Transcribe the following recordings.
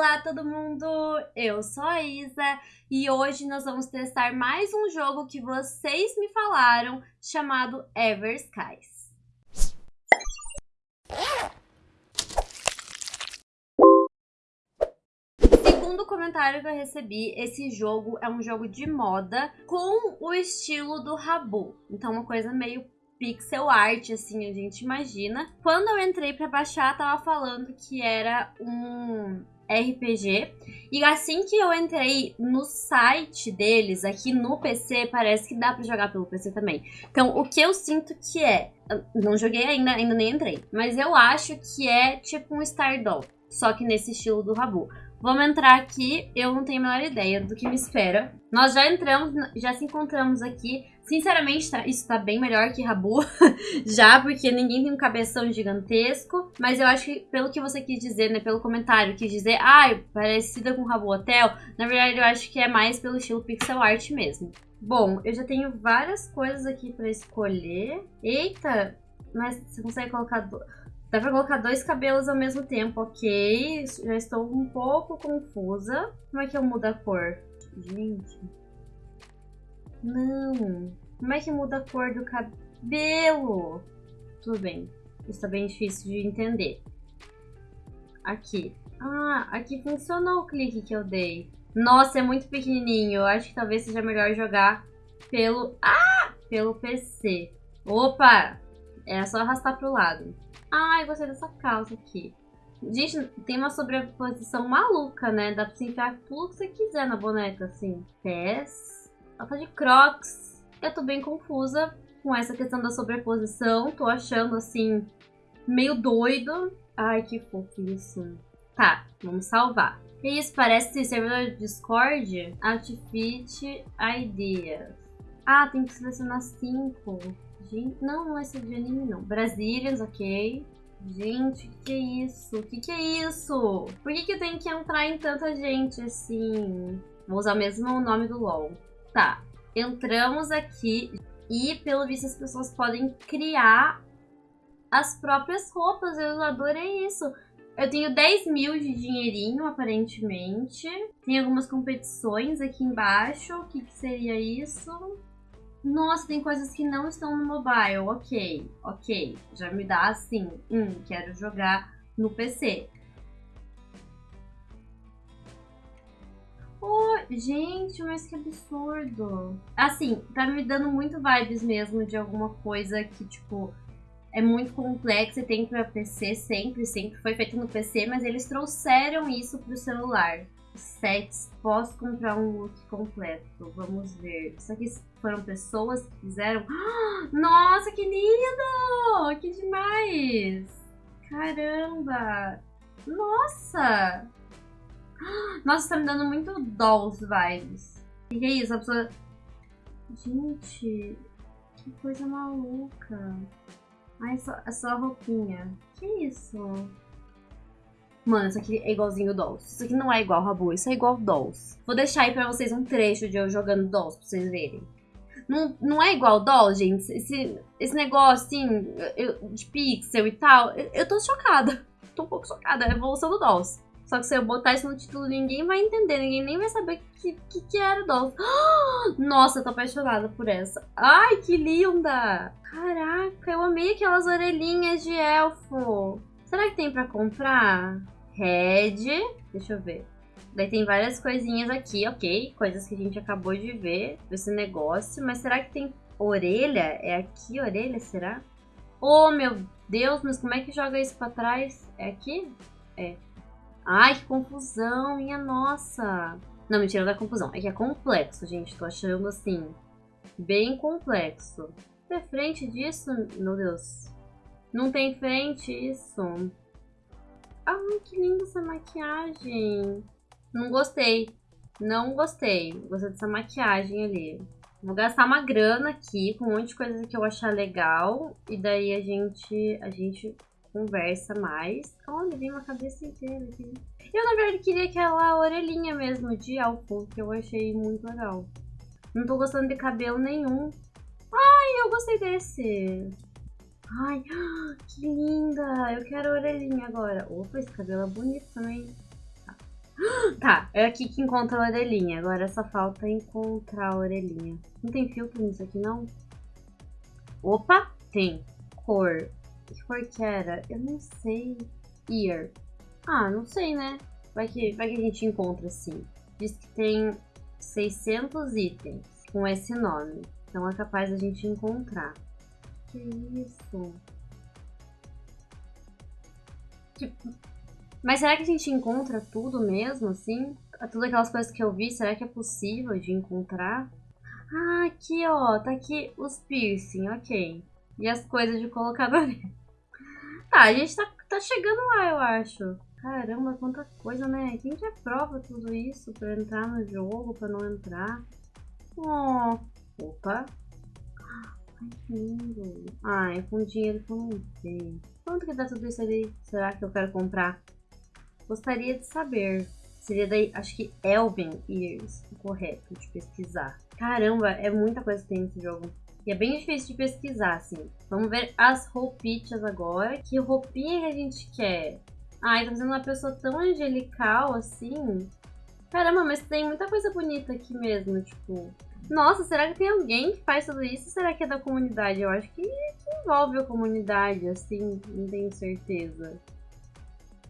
Olá todo mundo, eu sou a Isa e hoje nós vamos testar mais um jogo que vocês me falaram chamado Ever Skies. Segundo o comentário que eu recebi, esse jogo é um jogo de moda com o estilo do Rabu, então uma coisa meio pixel art, assim, a gente imagina. Quando eu entrei para baixar, tava falando que era um RPG. E assim que eu entrei no site deles, aqui no PC, parece que dá para jogar pelo PC também. Então, o que eu sinto que é... Não joguei ainda, ainda nem entrei. Mas eu acho que é tipo um Stardoll. Só que nesse estilo do Rabu. Vamos entrar aqui, eu não tenho a menor ideia do que me espera. Nós já entramos, já se encontramos aqui. Sinceramente, tá, isso tá bem melhor que Rabu, já, porque ninguém tem um cabeção gigantesco. Mas eu acho que, pelo que você quis dizer, né, pelo comentário, quis dizer, ah, parecida com Rabu Hotel, na verdade eu acho que é mais pelo estilo pixel art mesmo. Bom, eu já tenho várias coisas aqui pra escolher. Eita, mas você consegue colocar... Do... Dá pra colocar dois cabelos ao mesmo tempo, ok. Já estou um pouco confusa. Como é que eu mudo a cor? Gente. Não. Como é que muda a cor do cabelo? Tudo bem. Isso tá bem difícil de entender. Aqui. Ah, aqui funcionou o clique que eu dei. Nossa, é muito pequenininho. Eu acho que talvez seja melhor jogar pelo... Ah! Pelo PC. Opa! É só arrastar pro lado. Ai, gostei dessa calça aqui. Gente, tem uma sobreposição maluca, né? Dá pra você enfiar tudo que você quiser na boneca, assim. Pés. Ela tá de crocs. Eu tô bem confusa com essa questão da sobreposição. Tô achando, assim, meio doido. Ai, que fofo isso. Tá, vamos salvar. Que isso? Parece servidor de Discord? Outfit Ideas. Ah, tem que selecionar cinco. Gente, não, não é esse de anime, não. Brazilians, ok. Gente, o que, que é isso? O que, que é isso? Por que, que eu tenho que entrar em tanta gente assim? Vou usar mesmo o nome do LoL. Tá, entramos aqui e, pelo visto, as pessoas podem criar as próprias roupas. Eu adorei isso. Eu tenho 10 mil de dinheirinho, aparentemente. Tem algumas competições aqui embaixo. O que, que seria isso? Nossa, tem coisas que não estão no mobile. Ok, ok. Já me dá assim. Hum, quero jogar no PC. Oh, gente, mas que absurdo. Assim, tá me dando muito vibes mesmo de alguma coisa que, tipo, é muito complexa e tem pra PC sempre, sempre foi feito no PC, mas eles trouxeram isso pro celular sets, posso comprar um look completo. Vamos ver. Isso aqui foram pessoas que fizeram. Nossa, que lindo! Que demais! Caramba! Nossa! Nossa, tá me dando muito dolls vibes. O que é isso? A pessoa... Gente, que coisa maluca. Ai, só, é só a roupinha. Que isso? Mano, isso aqui é igualzinho Dolls. Isso aqui não é igual Rabu, isso é igual Dolls. Vou deixar aí pra vocês um trecho de eu jogando Dolls pra vocês verem. Não, não é igual Dolls, gente. Esse, esse negócio, assim, eu, de pixel e tal, eu, eu tô chocada. Tô um pouco chocada. É a evolução do Dolls. Só que se eu botar isso no título, ninguém vai entender. Ninguém nem vai saber o que, que, que era Dolls. Nossa, eu tô apaixonada por essa. Ai, que linda! Caraca, eu amei aquelas orelhinhas de elfo. Será que tem pra comprar? Red. Deixa eu ver. Daí tem várias coisinhas aqui, ok. Coisas que a gente acabou de ver desse negócio. Mas será que tem orelha? É aqui orelha, será? Oh, meu Deus, mas como é que joga isso pra trás? É aqui? É. Ai, que confusão, minha nossa. Não, mentira da confusão. É que é complexo, gente. Tô achando assim, bem complexo. É frente disso, meu Deus. Não tem frente isso. Ai, que linda essa maquiagem. Não gostei. Não gostei. Gostei dessa maquiagem ali. Vou gastar uma grana aqui com um monte de coisa que eu achar legal. E daí a gente, a gente conversa mais. Olha, vem uma cabeça inteira aqui. Eu, na verdade, queria aquela orelhinha mesmo de álcool, que eu achei muito legal. Não tô gostando de cabelo nenhum. Ai, eu gostei desse. Ai, que linda! Eu quero a orelhinha agora. Opa, esse cabelo é bonito também. Tá. Tá, é aqui que encontra a orelhinha. Agora só falta encontrar a orelhinha. Não tem filtro nisso aqui, não? Opa, tem. Cor. Que cor que era? Eu não sei. Ear. Ah, não sei, né? Vai que, vai que a gente encontra sim. Diz que tem 600 itens com esse nome. Então é capaz a gente encontrar. Que isso? Mas será que a gente encontra tudo mesmo, assim? Todas aquelas coisas que eu vi, será que é possível de encontrar? Ah, aqui, ó. Tá aqui os piercing, ok. E as coisas de colocar no Tá, a gente tá, tá chegando lá, eu acho. Caramba, quanta coisa, né? Quem que aprova tudo isso pra entrar no jogo, pra não entrar? Oh, opa. Ai. Ah, é com dinheiro que eu não tenho. Quanto que dá tudo isso ali? Será que eu quero comprar? Gostaria de saber. Seria daí, acho que Elven Ears, correto de pesquisar. Caramba, é muita coisa que tem nesse jogo. E é bem difícil de pesquisar, assim. Vamos ver as roupitas agora. Que roupinha que a gente quer? Ai, tá fazendo uma pessoa tão angelical, assim. Caramba, mas tem muita coisa bonita aqui mesmo, tipo... Nossa, será que tem alguém que faz tudo isso? Será que é da comunidade? Eu acho que, que envolve a comunidade, assim, não tenho certeza.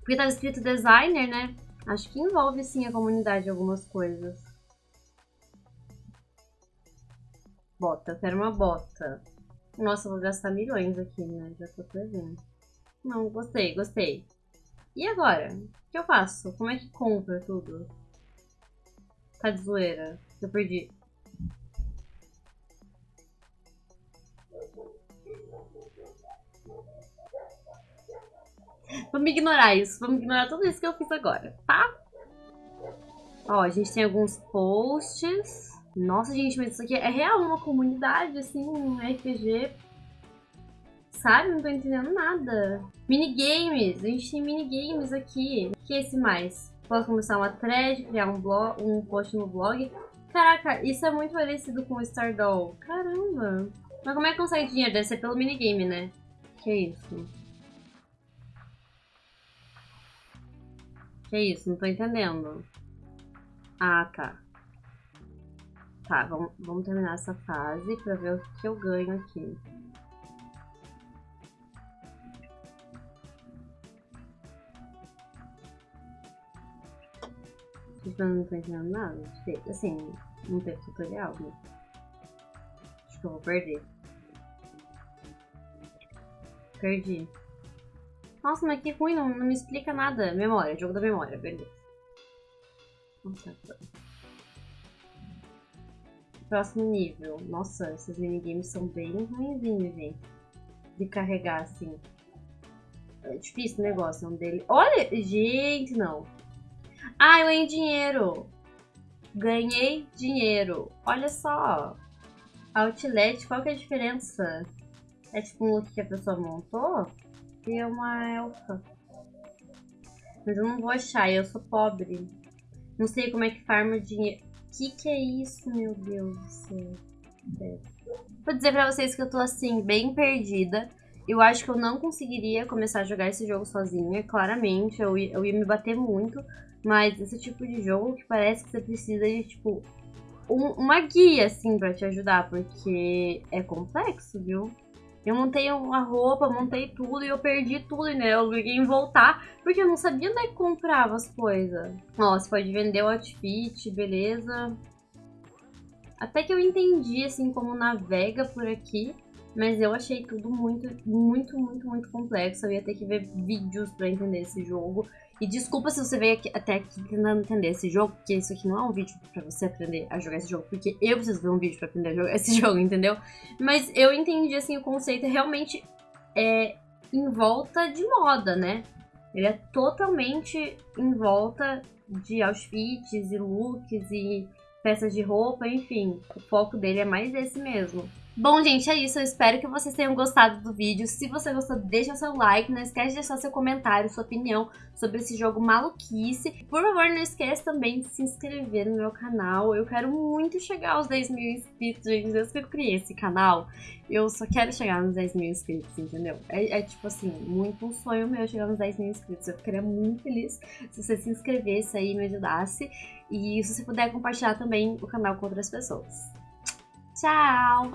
Porque tá escrito designer, né? Acho que envolve sim a comunidade algumas coisas. Bota, eu quero uma bota. Nossa, eu vou gastar milhões aqui, né? Já tô prevendo. Não, gostei, gostei. E agora? O que eu faço? Como é que compra tudo? Tá de zoeira. Eu perdi. Vamos ignorar isso. Vamos ignorar tudo isso que eu fiz agora, tá? Ó, a gente tem alguns posts. Nossa, gente, mas isso aqui é real uma comunidade, assim, um RPG. Sabe? Não tô entendendo nada. Minigames. A gente tem minigames aqui. O que é esse mais? Posso começar uma thread, criar um, blog, um post no blog. Caraca, isso é muito parecido com o Stardoll. Caramba. Mas como é que consegue dinheiro? Deve ser pelo minigame, né? Que é isso? Que isso? Não tô entendendo. Ah, tá. Tá, vamos, vamos terminar essa fase pra ver o que eu ganho aqui. Eu não tô entendendo nada. Assim, não teve tutorial, né? Acho que eu vou perder. Perdi. Nossa, mas que ruim, não, não me explica nada. Memória, jogo da memória, beleza. Nossa, Próximo nível. Nossa, esses minigames são bem ruimzinhos, gente. De carregar, assim. É difícil o negócio, é um dele. Olha, gente, não. Ah, eu ganhei dinheiro. Ganhei dinheiro. Olha só. Outlet, qual que é a diferença? É tipo um look que a pessoa montou? E é uma elfa. Mas eu não vou achar, eu sou pobre. Não sei como é que farma dinheiro. Que que é isso, meu Deus do céu? Vou dizer pra vocês que eu tô assim, bem perdida. Eu acho que eu não conseguiria começar a jogar esse jogo sozinha, claramente. Eu ia, eu ia me bater muito. Mas esse tipo de jogo que parece que você precisa de, tipo, um, uma guia, assim, pra te ajudar. Porque é complexo, viu? Eu montei uma roupa, montei tudo e eu perdi tudo, né? Eu liguei em voltar porque eu não sabia onde é que comprava as coisas. Ó, você pode vender o outfit, beleza. Até que eu entendi, assim, como navega por aqui. Mas eu achei tudo muito, muito, muito, muito complexo. Eu ia ter que ver vídeos pra entender esse jogo. E desculpa se você veio aqui, até aqui tentando entender esse jogo, porque isso aqui não é um vídeo pra você aprender a jogar esse jogo, porque eu preciso ver um vídeo pra aprender a jogar esse jogo, entendeu? Mas eu entendi, assim, o conceito realmente é em volta de moda, né? Ele é totalmente em volta de outfits e looks e peças de roupa, enfim. O foco dele é mais esse mesmo. Bom, gente, é isso. Eu espero que vocês tenham gostado do vídeo. Se você gostou, deixa seu like. Não esquece de deixar seu comentário, sua opinião sobre esse jogo maluquice. Por favor, não esqueça também de se inscrever no meu canal. Eu quero muito chegar aos 10 mil inscritos, gente. Desde que eu criei esse canal, eu só quero chegar nos 10 mil inscritos, entendeu? É, é tipo assim, muito um sonho meu chegar nos 10 mil inscritos. Eu ficaria muito feliz se você se inscrevesse aí e me ajudasse. E se você puder compartilhar também o canal com outras pessoas. Tchau!